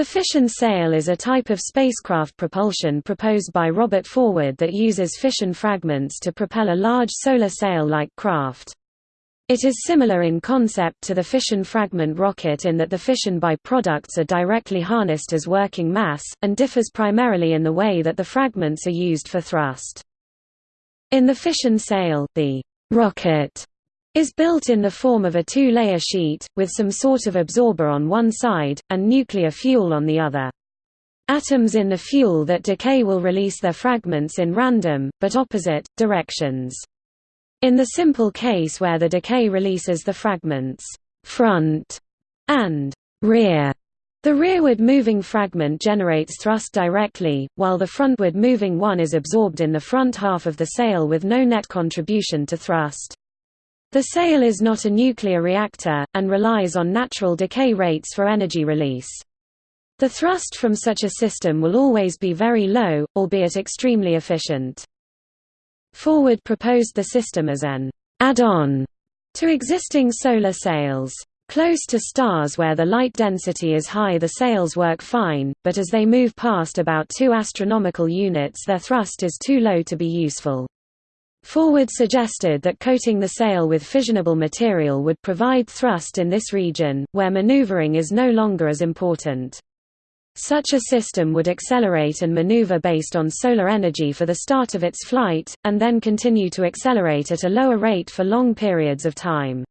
The fission sail is a type of spacecraft propulsion proposed by Robert Forward that uses fission fragments to propel a large solar sail-like craft. It is similar in concept to the fission fragment rocket in that the fission by-products are directly harnessed as working mass, and differs primarily in the way that the fragments are used for thrust. In the fission sail, the rocket is built in the form of a two-layer sheet, with some sort of absorber on one side, and nuclear fuel on the other. Atoms in the fuel that decay will release their fragments in random, but opposite, directions. In the simple case where the decay releases the fragments front and rear, the rearward moving fragment generates thrust directly, while the frontward moving one is absorbed in the front half of the sail with no net contribution to thrust. The sail is not a nuclear reactor, and relies on natural decay rates for energy release. The thrust from such a system will always be very low, albeit extremely efficient. Forward proposed the system as an add-on to existing solar sails. Close to stars where the light density is high the sails work fine, but as they move past about 2 astronomical units their thrust is too low to be useful. Forward suggested that coating the sail with fissionable material would provide thrust in this region, where maneuvering is no longer as important. Such a system would accelerate and maneuver based on solar energy for the start of its flight, and then continue to accelerate at a lower rate for long periods of time.